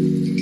Música